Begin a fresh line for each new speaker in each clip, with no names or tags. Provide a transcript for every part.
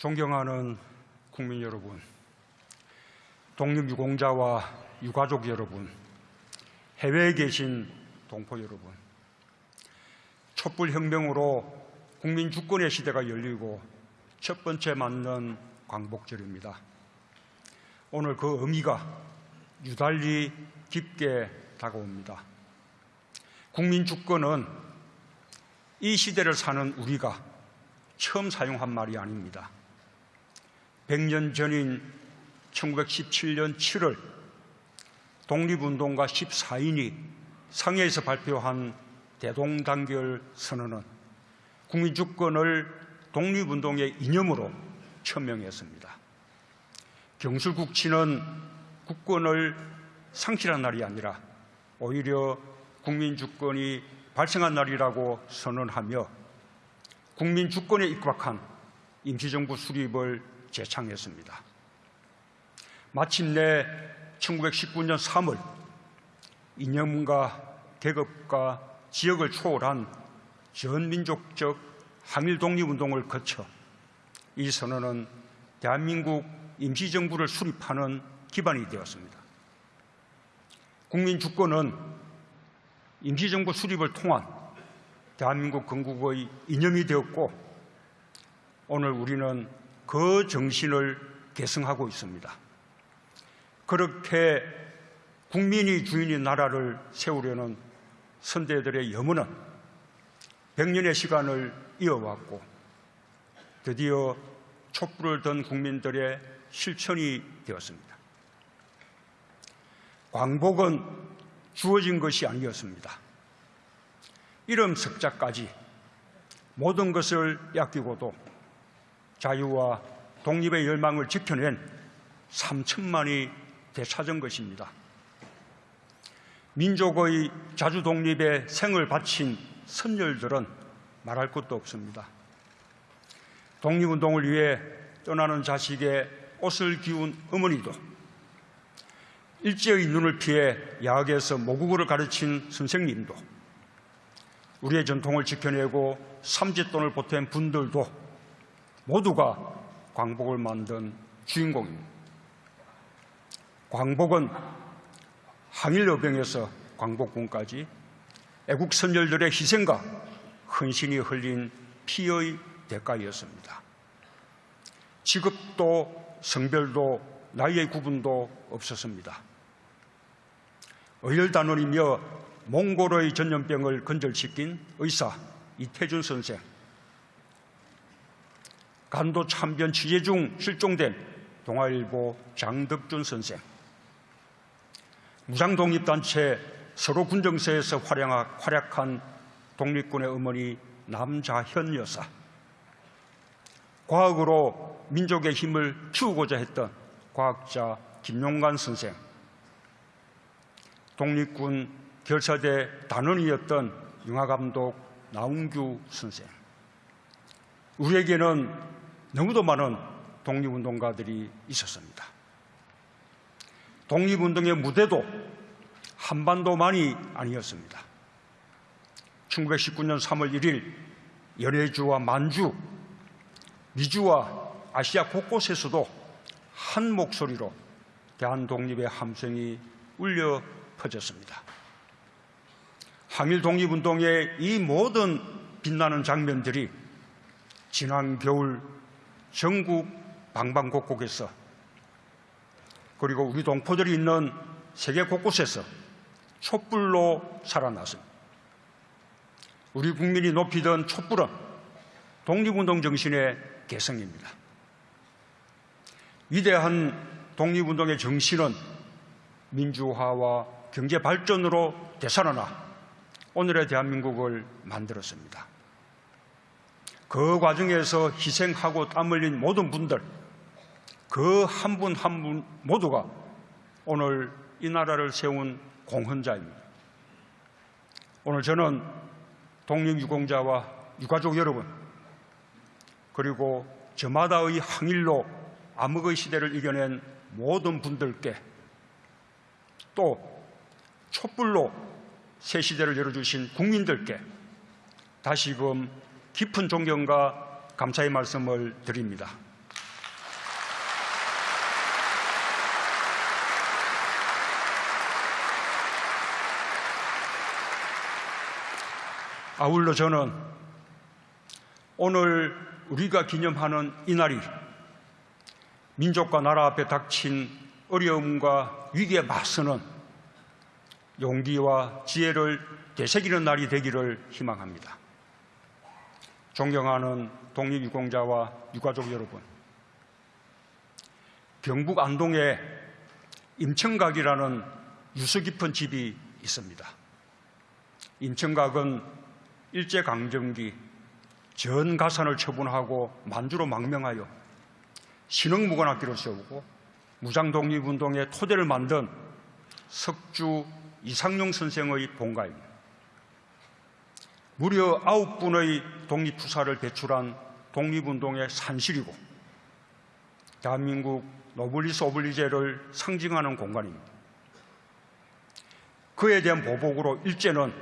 존경하는 국민 여러분, 독립 유공자와 유가족 여러분, 해외에 계신 동포 여러분, 촛불혁명으로 국민 주권의 시대가 열리고 첫 번째 맞는 광복절입니다. 오늘 그 의미가 유달리 깊게 다가옵니다. 국민 주권은 이 시대를 사는 우리가 처음 사용한 말이 아닙니다. 100년 전인 1917년 7월 독립운동가 14인이 상해에서 발표한 대동단결 선언은 국민주권을 독립운동의 이념으로 천명했습니다. 경술국치는 국권을 상실한 날이 아니라 오히려 국민주권이 발생한 날이라고 선언하며 국민주권에 입각한 임시정부 수립을 제창했습니다. 마침내 1919년 3월 이념과 계급과 지역을 초월한 전민족적 항일 독립운동을 거쳐 이 선언은 대한민국 임시정부를 수립하는 기반이 되었습니다. 국민 주권은 임시정부 수립을 통한 대한민국 건국의 이념이 되었고 오늘 우리는 그 정신을 계승하고 있습니다. 그렇게 국민이 주인인 나라를 세우려는 선대들의 염원은 100년의 시간을 이어왔고 드디어 촛불을 든 국민들의 실천이 되었습니다. 광복은 주어진 것이 아니었습니다. 이름 석자까지 모든 것을 약기고도 자유와 독립의 열망을 지켜낸 3천만이 되찾은 것입니다. 민족의 자주 독립에 생을 바친 선열들은 말할 것도 없습니다. 독립운동을 위해 떠나는 자식의 옷을 기운 어머니도 일제의 눈을 피해 야학에서 모국어를 가르친 선생님도 우리의 전통을 지켜내고 삼짓돈을 보탠 분들도 모두가 광복을 만든 주인공입니다. 광복은 항일여병에서 광복군까지 애국 선열들의 희생과 헌신이 흘린 피의 대가였습니다. 직업도 성별도 나이의 구분도 없었습니다. 의열단원이며 몽골의 전염병을 건절시킨 의사 이태준 선생, 간도 참변 취재 중 실종된 동아일보 장덕준 선생, 무장독립단체 서로 군정서에서 활약한 독립군의 어머니 남자현 여사, 과학으로 민족의 힘을 키우고자 했던 과학자 김용관 선생, 독립군 결사대 단원이었던 영화감독 나운규 선생, 우리에게는 너무도 많은 독립운동가들이 있었습니다. 독립운동의 무대도 한반도만이 아니었습니다. 1919년 3월 1일 연해주와 만주, 미주와 아시아 곳곳에서도 한 목소리로 대한 독립의 함성이 울려 퍼졌습니다. 항일 독립운동의 이 모든 빛나는 장면들이 지난 겨울 전국 방방곡곡에서 그리고 우리 동포들이 있는 세계 곳곳에서 촛불로 살아났습니다. 우리 국민이 높이던 촛불은 독립운동 정신의 개성입니다. 위대한 독립운동의 정신은 민주화와 경제 발전으로 되살아나 오늘의 대한민국을 만들었습니다. 그 과정에서 희생하고 땀 흘린 모든 분들, 그 한 분 한 분 모두가 오늘 이 나라를 세운 공헌자입니다. 오늘 저는 독립유공자와 유가족 여러분, 그리고 저마다의 항일로 암흑의 시대를 이겨낸 모든 분들께 또 촛불로 새 시대를 열어주신 국민들께 다시금 깊은 존경과 감사의 말씀을 드립니다. 아울러 저는 오늘 우리가 기념하는 이날이 민족과 나라 앞에 닥친 어려움과 위기에 맞서는 용기와 지혜를 되새기는 날이 되기를 희망합니다. 존경하는 독립유공자와 유가족 여러분, 경북 안동에 임청각이라는 유서 깊은 집이 있습니다. 임청각은 일제강점기 전 가산을 처분하고 만주로 망명하여 신흥무관학교를 세우고 무장독립운동의 토대를 만든 석주 이상용 선생의 본가입니다. 무려 아홉 분의 독립투사를 배출한 독립운동의 산실이고 대한민국 노블리스 오블리제를 상징하는 공간입니다. 그에 대한 보복으로 일제는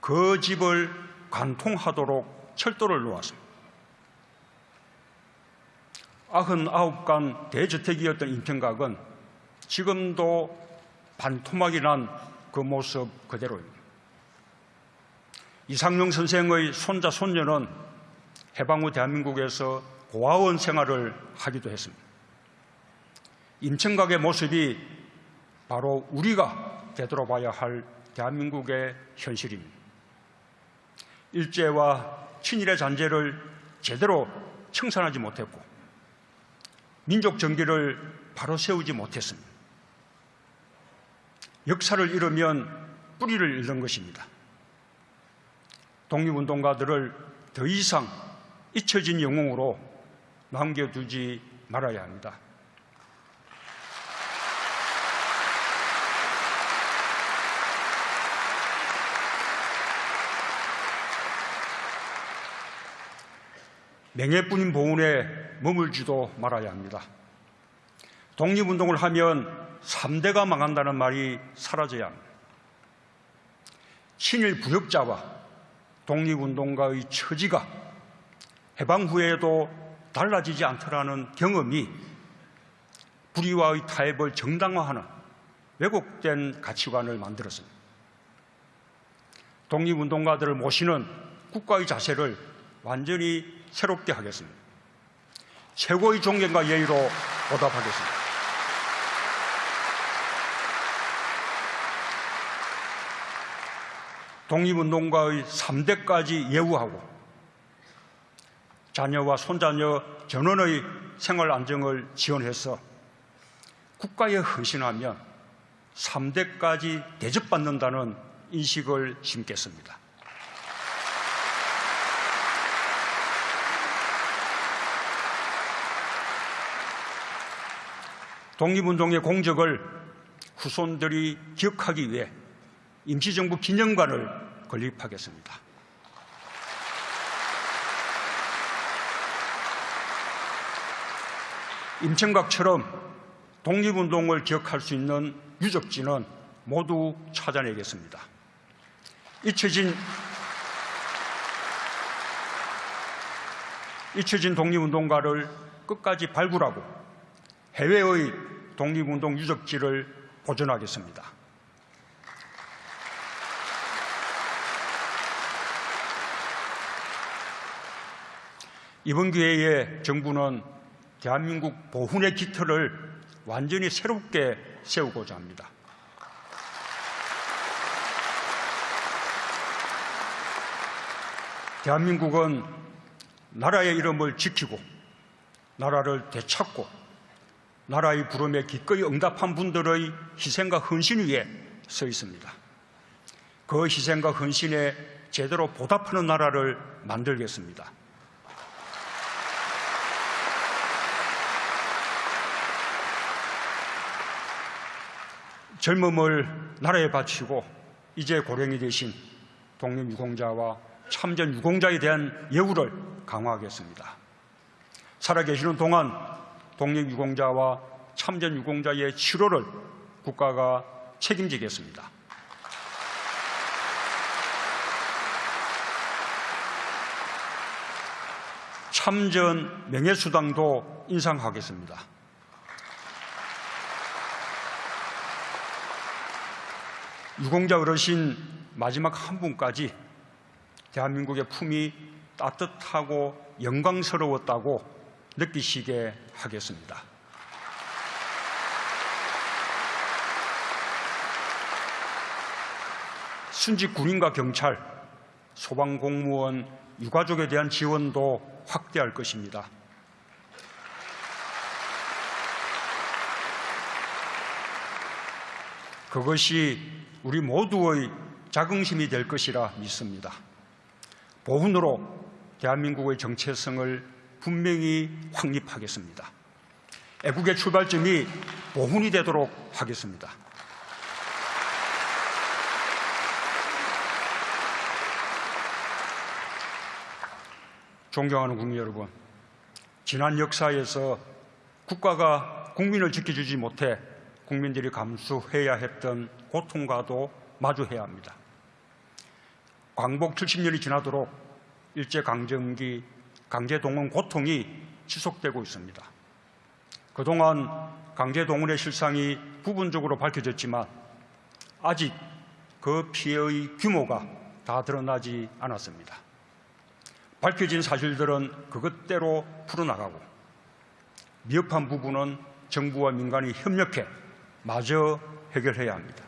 그 집을 관통하도록 철도를 놓았습니다. 99간 대저택이었던 인평각은 지금도 반토막이 난 그 모습 그대로입니다. 이상용 선생의 손자, 손녀는 해방 후 대한민국에서 고아원 생활을 하기도 했습니다. 임청각의 모습이 바로 우리가 되돌아봐야 할 대한민국의 현실입니다. 일제와 친일의 잔재를 제대로 청산하지 못했고 민족 정기를 바로 세우지 못했습니다. 역사를 잃으면 뿌리를 잃는 것입니다. 독립운동가들을 더 이상 잊혀진 영웅으로 남겨두지 말아야 합니다. 맹해뿐인 보훈에 머물지도 말아야 합니다. 독립운동을 하면 3대가 망한다는 말이 사라져야 합니다. 친일 부역자와 독립운동가의 처지가 해방 후에도 달라지지 않더라는 경험이 불의와의 타협을 정당화하는 왜곡된 가치관을 만들었습니다. 독립운동가들을 모시는 국가의 자세를 완전히 새롭게 하겠습니다. 최고의 존경과 예의로 보답하겠습니다. 독립운동가의 3대까지 예우하고 자녀와 손자녀 전원의 생활 안정을 지원해서 국가에 헌신하면 3대까지 대접받는다는 인식을 심겠습니다. 독립운동의 공적을 후손들이 기억하기 위해 임시정부 기념관을 건립하겠습니다. 임청각처럼 독립운동을 기억할 수 있는 유적지는 모두 찾아내겠습니다. 잊혀진 잊혀진 독립운동가를 끝까지 발굴하고 해외의 독립운동 유적지를 보존하겠습니다. 이번 기회에 정부는 대한민국 보훈의 깃털을 완전히 새롭게 세우고자 합니다. 대한민국은 나라의 이름을 지키고 나라를 되찾고 나라의 부름에 기꺼이 응답한 분들의 희생과 헌신 위에 서 있습니다. 그 희생과 헌신에 제대로 보답하는 나라를 만들겠습니다. 젊음을 나라에 바치고 이제 고령이 되신 독립 유공자와 참전 유공자에 대한 예우를 강화하겠습니다. 살아계시는 동안 독립 유공자와 참전 유공자의 치료를 국가가 책임지겠습니다. 참전 명예수당도 인상하겠습니다. 유공자 어르신 마지막 한 분까지 대한민국의 품이 따뜻하고 영광스러웠다고 느끼시게 하겠습니다. 순직 군인과 경찰, 소방공무원, 유가족에 대한 지원도 확대할 것입니다. 그것이 우리 모두의 자긍심이 될 것이라 믿습니다. 보훈으로 대한민국의 정체성을 분명히 확립하겠습니다. 애국의 출발점이 보훈이 되도록 하겠습니다. 존경하는 국민 여러분, 지난 역사에서 국가가 국민을 지켜주지 못해 국민들이 감수해야 했던 고통과도 마주해야 합니다. 광복 70년이 지나도록 일제강점기 강제동원 고통이 지속되고 있습니다. 그동안 강제동원의 실상이 부분적으로 밝혀졌지만 아직 그 피해의 규모가 다 드러나지 않았습니다. 밝혀진 사실들은 그것대로 풀어나가고 미흡한 부분은 정부와 민간이 협력해 마저 해결해야 합니다.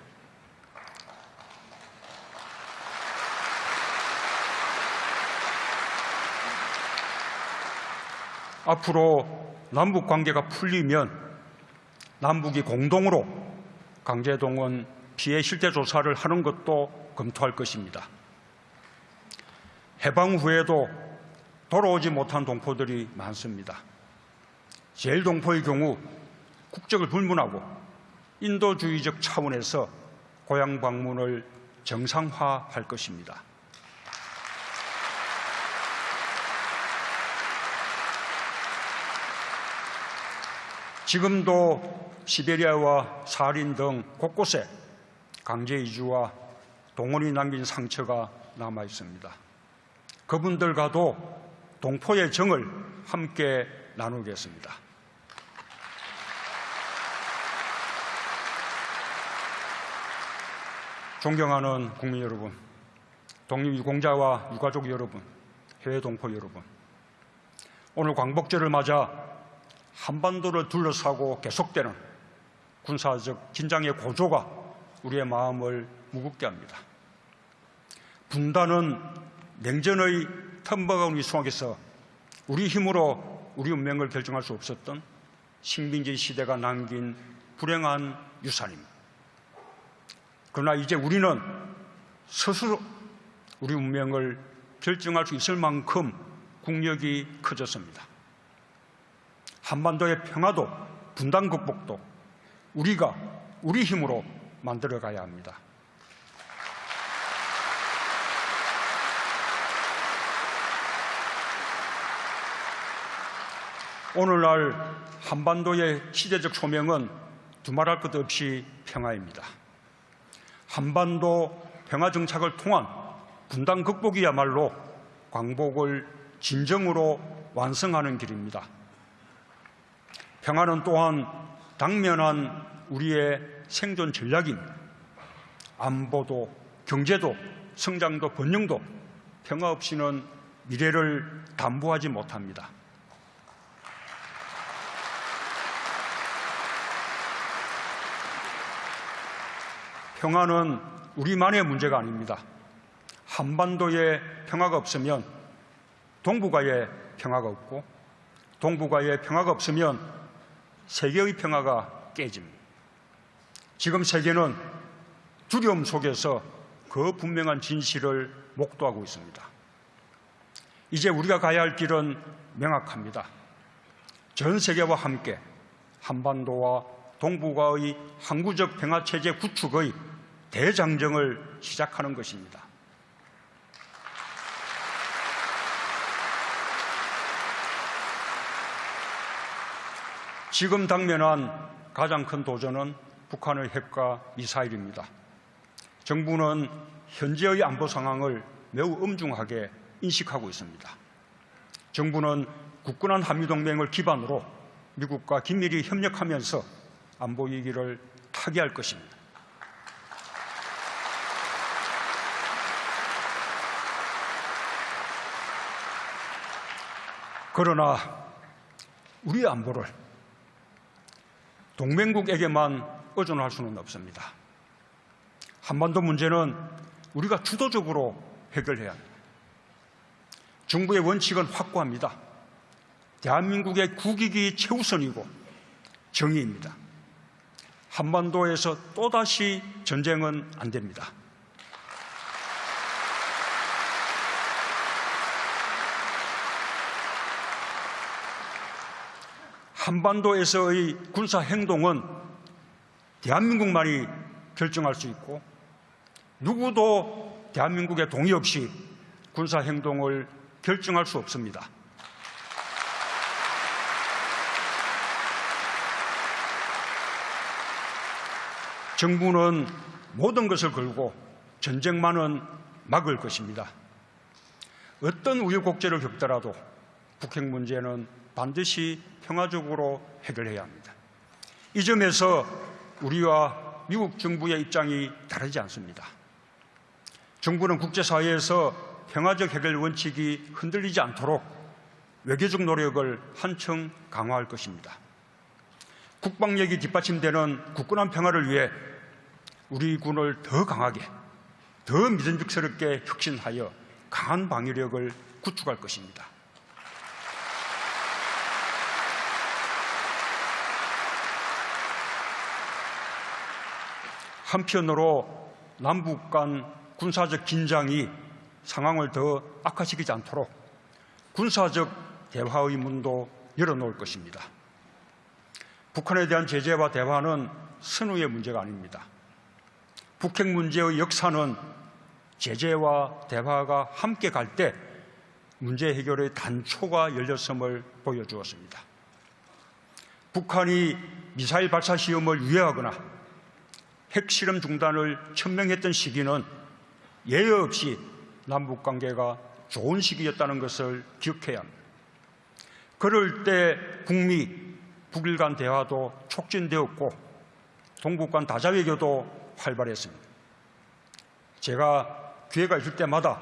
앞으로 남북 관계가 풀리면 남북이 공동으로 강제동원 피해 실태 조사를 하는 것도 검토할 것입니다. 해방 후에도 돌아오지 못한 동포들이 많습니다. 제일 동포의 경우 국적을 불문하고 인도주의적 차원에서 고향 방문을 정상화할 것입니다. 지금도 시베리아와 사린 등 곳곳에 강제 이주와 동원이 남긴 상처가 남아 있습니다. 그분들과도 동포의 정을 함께 나누겠습니다. 존경하는 국민 여러분, 독립유공자와 유가족 여러분, 해외 동포 여러분, 오늘 광복절을 맞아 한반도를 둘러싸고 계속되는 군사적 긴장의 고조가 우리의 마음을 무겁게 합니다. 분단은 냉전의 텀버가운 이 속에서 우리 힘으로 우리 운명을 결정할 수 없었던 식민지 시대가 남긴 불행한 유산입니다. 그러나 이제 우리는 스스로 우리 운명을 결정할 수 있을 만큼 국력이 커졌습니다. 한반도의 평화도 분단 극복도 우리가 우리 힘으로 만들어 가야 합니다. 오늘날 한반도의 시대적 소명은 두말할 것 없이 평화입니다. 한반도 평화 정착을 통한 분단 극복이야말로 광복을 진정으로 완성하는 길입니다. 평화는 또한 당면한 우리의 생존 전략입니다. 안보도 경제도 성장도 번영도 평화 없이는 미래를 담보하지 못합니다. 평화는 우리만의 문제가 아닙니다. 한반도에 평화가 없으면 동북아에 평화가 없고 동북아에 평화가 없으면 세계의 평화가 깨집니다. 지금 세계는 두려움 속에서 그 분명한 진실을 목도하고 있습니다. 이제 우리가 가야 할 길은 명확합니다. 전 세계와 함께 한반도와 동북아의 항구적 평화체제 구축의 대장정을 시작하는 것입니다. 지금 당면한 가장 큰 도전은 북한의 핵과 미사일입니다. 정부는 현재의 안보 상황을 매우 엄중하게 인식하고 있습니다. 정부는 굳건한 한미동맹을 기반으로 미국과 긴밀히 협력하면서 안보 위기를 타개할 것입니다. 그러나 우리 안보를 동맹국에게만 의존할 수는 없습니다. 한반도 문제는 우리가 주도적으로 해결해야 합니다. 정부의 원칙은 확고합니다. 대한민국의 국익이 최우선이고 정의입니다. 한반도에서 또다시 전쟁은 안 됩니다. 한반도에서의 군사 행동은 대한민국만이 결정할 수 있고 누구도 대한민국의 동의 없이 군사 행동을 결정할 수 없습니다. 정부는 모든 것을 걸고 전쟁만은 막을 것입니다. 어떤 우여곡절을 겪더라도 북핵 문제는 반드시 평화적으로 해결해야 합니다. 이 점에서 우리와 미국 정부의 입장이 다르지 않습니다. 정부는 국제사회에서 평화적 해결 원칙이 흔들리지 않도록 외교적 노력을 한층 강화할 것입니다. 국방력이 뒷받침되는 굳건한 평화를 위해 우리 군을 더 강하게, 더 믿음직스럽게 혁신하여 강한 방위력을 구축할 것입니다. 한편으로 남북 간 군사적 긴장이 상황을 더 악화시키지 않도록 군사적 대화의 문도 열어놓을 것입니다. 북한에 대한 제재와 대화는 선후의 문제가 아닙니다. 북핵 문제의 역사는 제재와 대화가 함께 갈 때 문제 해결의 단초가 열렸음을 보여주었습니다. 북한이 미사일 발사 시험을 유예하거나 핵실험 중단을 천명했던 시기는 예외 없이 남북 관계가 좋은 시기였다는 것을 기억해야 합니다. 그럴 때 북미, 북일 간 대화도 촉진되었고 동북 간 다자외교도 활발했습니다. 제가 기회가 있을 때마다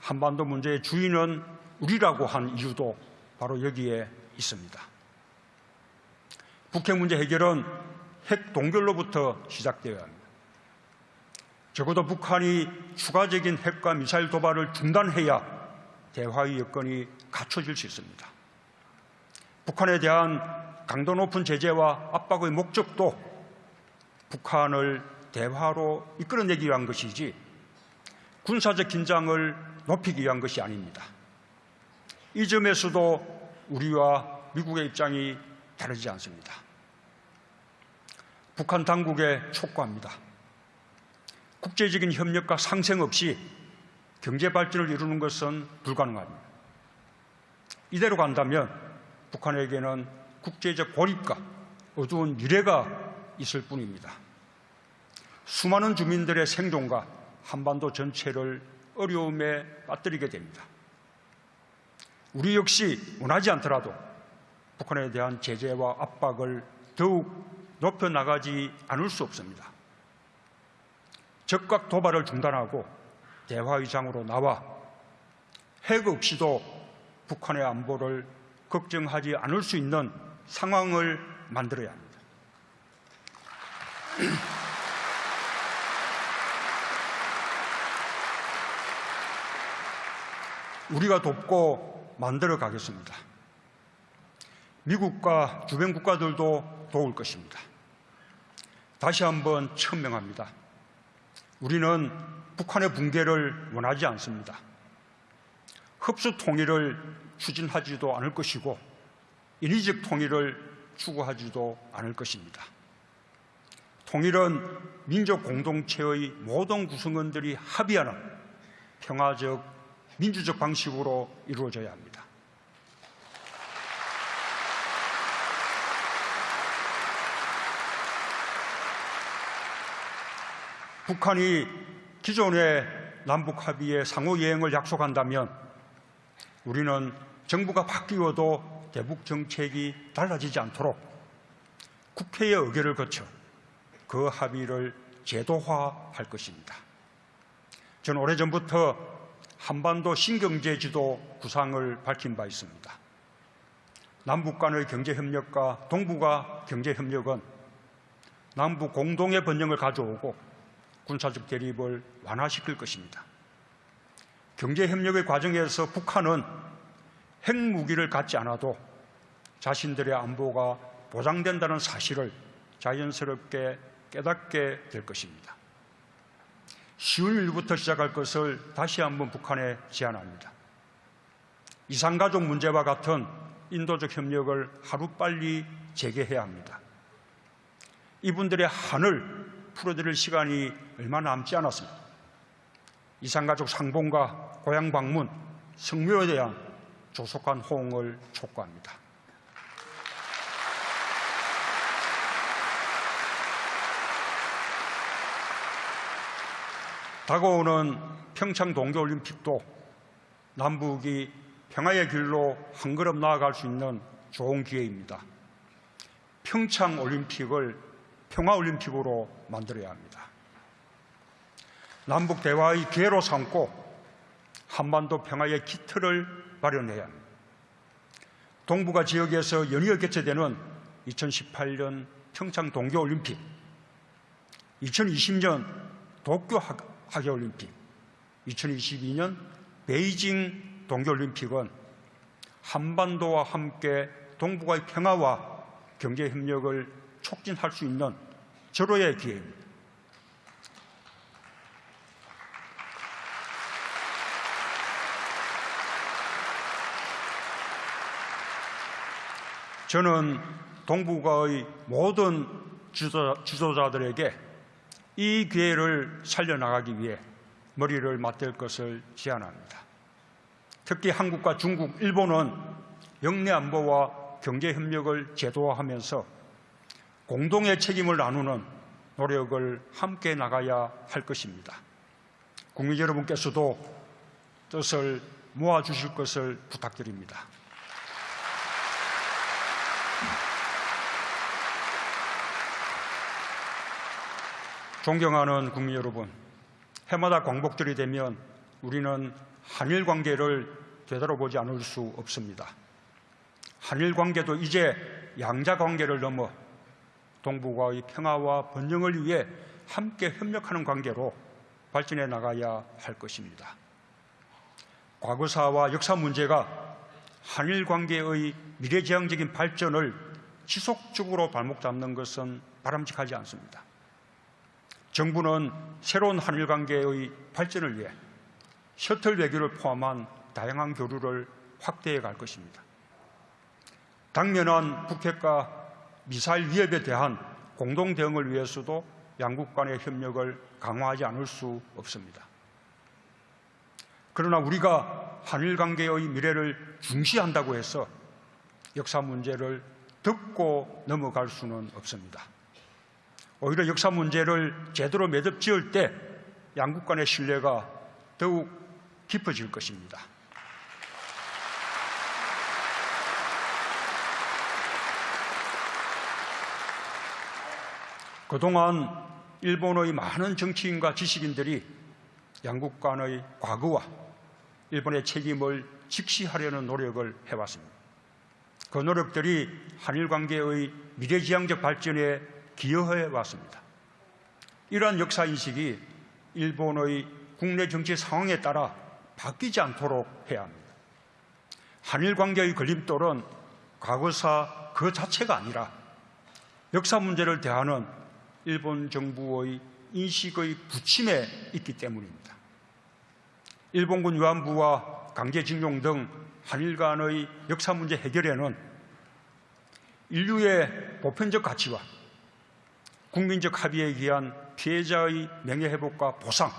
한반도 문제의 주인은 우리라고 한 이유도 바로 여기에 있습니다. 북핵 문제 해결은 핵 동결로부터 시작되어야 합니다. 적어도 북한이 추가적인 핵과 미사일 도발을 중단해야 대화의 여건이 갖춰질 수 있습니다. 북한에 대한 강도 높은 제재와 압박의 목적도 북한을 대화로 이끌어내기 위한 것이지 군사적 긴장을 높이기 위한 것이 아닙니다. 이 점에서도 우리와 미국의 입장이 다르지 않습니다. 북한 당국에 촉구합니다. 국제적인 협력과 상생 없이 경제 발전을 이루는 것은 불가능합니다. 이대로 간다면 북한에게는 국제적 고립과 어두운 미래가 있을 뿐입니다. 수많은 주민들의 생존과 한반도 전체를 어려움에 빠뜨리게 됩니다. 우리 역시 원하지 않더라도 북한에 대한 제재와 압박을 더욱 높여 나가지 않을 수 없습니다. 적각 도발을 중단하고 대화의장으로 나와 핵 없이도 북한의 안보를 걱정하지 않을 수 있는 상황을 만들어야 합니다. 우리가 돕고 만들어 가겠습니다. 미국과 주변 국가들도 도울 것입니다. 다시 한번 천명합니다. 우리는 북한의 붕괴를 원하지 않습니다. 흡수 통일을 추진하지도 않을 것이고 인위적 통일을 추구하지도 않을 것입니다. 통일은 민족 공동체의 모든 구성원들이 합의하는 평화적 민주적 방식으로 이루어져야 합니다. 북한이 기존의 남북 합의의 상호 이행을 약속한다면 우리는 정부가 바뀌어도 대북 정책이 달라지지 않도록 국회의 의결을 거쳐 그 합의를 제도화할 것입니다. 저는 오래전부터 한반도 신경제 지도 구상을 밝힌 바 있습니다. 남북 간의 경제협력과 동북아 경제협력은 남북 공동의 번영을 가져오고 군사적 대립을 완화시킬 것입니다. 경제협력의 과정에서 북한은 핵무기를 갖지 않아도 자신들의 안보가 보장된다는 사실을 자연스럽게 깨닫게 될 것입니다. 쉬운 일부터 시작할 것을 다시 한번 북한에 제안합니다. 이산가족 문제와 같은 인도적 협력을 하루빨리 재개해야 합니다. 이분들의 한을 풀어드릴 시간이 얼마 남지 않았습니다. 이산가족 상봉과 고향 방문, 성묘에 대한 조속한 호응을 촉구합니다. 다가오는 평창 동계올림픽도 남북이 평화의 길로 한 걸음 나아갈 수 있는 좋은 기회입니다. 평창 올림픽을 평화 올림픽으로 만들어야 합니다. 남북 대화의 기회로 삼고 한반도 평화의 기틀을 마련해야 합니다. 동북아 지역에서 연이어 개최되는 2018년 평창 동계올림픽, 2020년 도쿄 하계올림픽, 2022년 베이징 동계올림픽은 한반도와 함께 동북아의 평화와 경제협력을 촉진할 수 있는 절호의 기회입니다. 저는 동북아의 모든 지도자, 들에게이 기회를 살려나가기 위해 머리를 맞댈 것을 제안합니다. 특히 한국과 중국, 일본은 영내 안보와 경제 협력을 제도화하면서 공동의 책임을 나누는 노력을 함께 나가야 할 것입니다. 국민 여러분께서도 뜻을 모아주실 것을 부탁드립니다. 존경하는 국민 여러분, 해마다 광복절이 되면 우리는 한일 관계를 되돌아보지 않을 수 없습니다. 한일 관계도 이제 양자 관계를 넘어 동북아의 평화와 번영을 위해 함께 협력하는 관계로 발전해 나가야 할 것입니다. 과거사와 역사 문제가 한일 관계의 미래지향적인 발전을 지속적으로 발목 잡는 것은 바람직하지 않습니다. 정부는 새로운 한일 관계의 발전을 위해 셔틀 외교를 포함한 다양한 교류를 확대해 갈 것입니다. 당면한 북핵과 미사일 위협에 대한 공동 대응을 위해서도 양국 간의 협력을 강화하지 않을 수 없습니다. 그러나 우리가 한일 관계의 미래를 중시한다고 해서 역사 문제를 듣고 넘어갈 수는 없습니다. 오히려 역사 문제를 제대로 매듭 지을 때 양국 간의 신뢰가 더욱 깊어질 것입니다. 그동안 일본의 많은 정치인과 지식인들이 양국 간의 과거와 일본의 책임을 직시하려는 노력을 해왔습니다. 그 노력들이 한일 관계의 미래지향적 발전에 기여해 왔습니다. 이러한 역사 인식이 일본의 국내 정치 상황에 따라 바뀌지 않도록 해야 합니다. 한일 관계의 걸림돌은 과거사 그 자체가 아니라 역사 문제를 대하는 일본 정부의 인식의 부침에 있기 때문입니다. 일본군 위안부와 강제징용 등 한일 간의 역사 문제 해결에는 인류의 보편적 가치와 국민적 합의에 의한 피해자의 명예회복과 보상,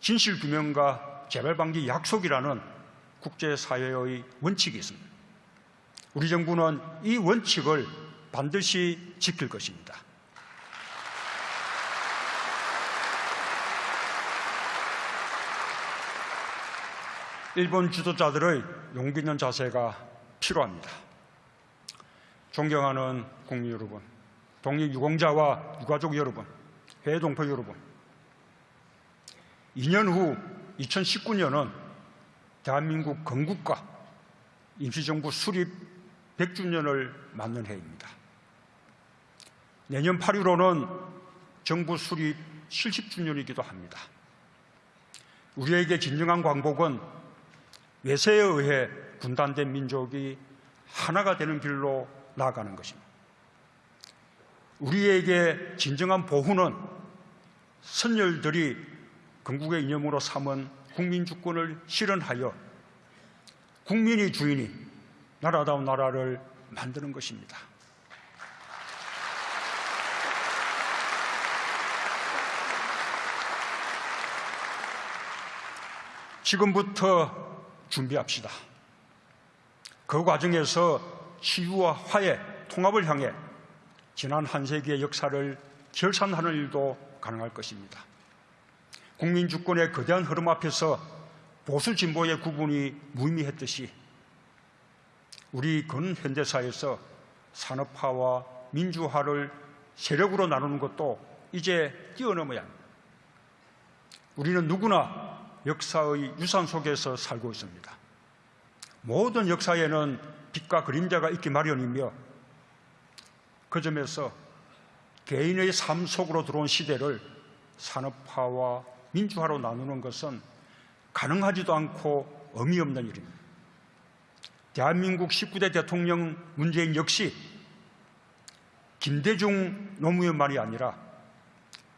진실규명과 재발방지 약속이라는 국제사회의 원칙이 있습니다. 우리 정부는 이 원칙을 반드시 지킬 것입니다. 일본 지도자들의 용기 있는 자세가 필요합니다. 존경하는 국민 여러분, 독립 유공자와 유가족 여러분, 해외 동포 여러분, 2년 후 2019년은 대한민국 건국과 임시정부 수립 100주년을 맞는 해입니다. 내년 8.15는 정부 수립 70주년이기도 합니다. 우리에게 진정한 광복은 외세에 의해 분단된 민족이 하나가 되는 길로 나아가는 것입니다. 우리에게 진정한 보훈은 선열들이 건국의 이념으로 삼은 국민주권을 실현하여 국민이 주인이 나라다운 나라를 만드는 것입니다. 지금부터 준비합시다. 그 과정에서 치유와 화해, 통합을 향해 지난 한 세기의 역사를 결산하는 일도 가능할 것입니다. 국민 주권의 거대한 흐름 앞에서 보수 진보의 구분이 무의미했듯이 우리 근현대사에서 산업화와 민주화를 세력으로 나누는 것도 이제 뛰어넘어야 합니다. 우리는 누구나 역사의 유산 속에서 살고 있습니다. 모든 역사에는 빛과 그림자가 있기 마련이며 그 점에서 개인의 삶 속으로 들어온 시대를 산업화와 민주화로 나누는 것은 가능하지도 않고 의미 없는 일입니다. 대한민국 19대 대통령 문재인 역시 김대중 노무현만이 아니라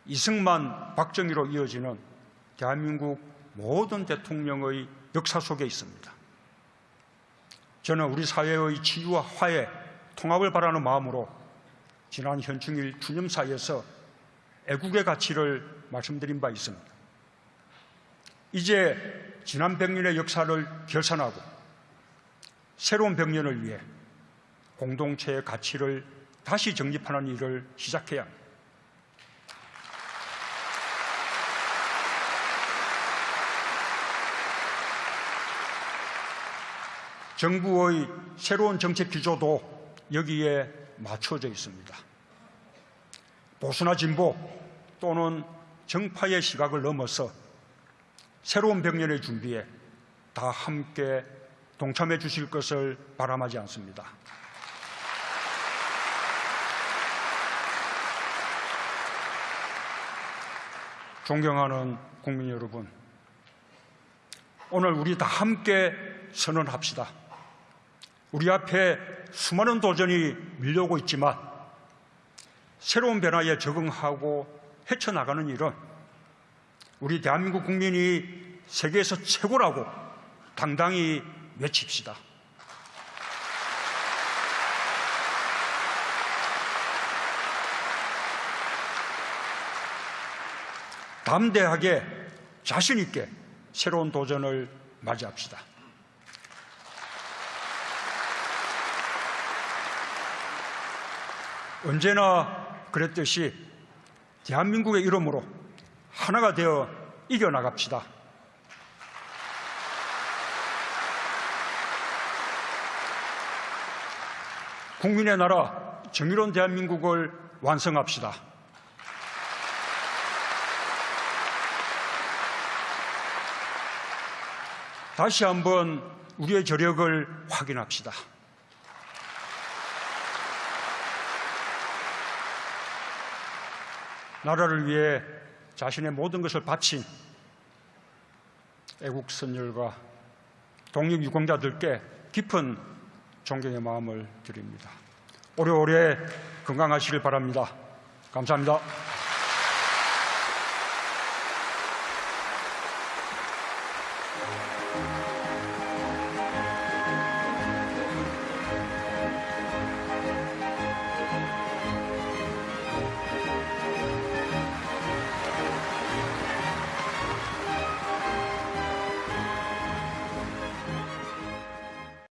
이승만, 박정희로 이어지는 대한민국 모든 대통령의 역사 속에 있습니다. 저는 우리 사회의 치유와 화해, 통합을 바라는 마음으로 지난 현충일 기념사에서 애국의 가치를 말씀드린 바 있습니다. 이제 지난 100년의 역사를 결산하고 새로운 100년을 위해 공동체의 가치를 다시 정립하는 일을 시작해야 합니다. 정부의 새로운 정책 기조도 여기에 맞춰져 있습니다. 보수나 진보 또는 정파의 시각을 넘어서 새로운 백년의 준비에 다 함께 동참해 주실 것을 바람하지 않습니다. 존경하는 국민 여러분, 오늘 우리 다 함께 선언합시다. 우리 앞에 수많은 도전이 밀려오고 있지만 새로운 변화에 적응하고 헤쳐나가는 일은 우리 대한민국 국민이 세계에서 최고라고 당당히 외칩시다. 담대하게 자신 있게 새로운 도전을 맞이합시다. 언제나 그랬듯이 대한민국의 이름으로 하나가 되어 이겨나갑시다. 국민의 나라 정의로운 대한민국을 완성합시다. 다시 한번 우리의 저력을 확인합시다. 나라를 위해 자신의 모든 것을 바친 애국 선열과 독립 유공자들께 깊은 존경의 마음을 드립니다. 오래오래 건강하시길 바랍니다. 감사합니다.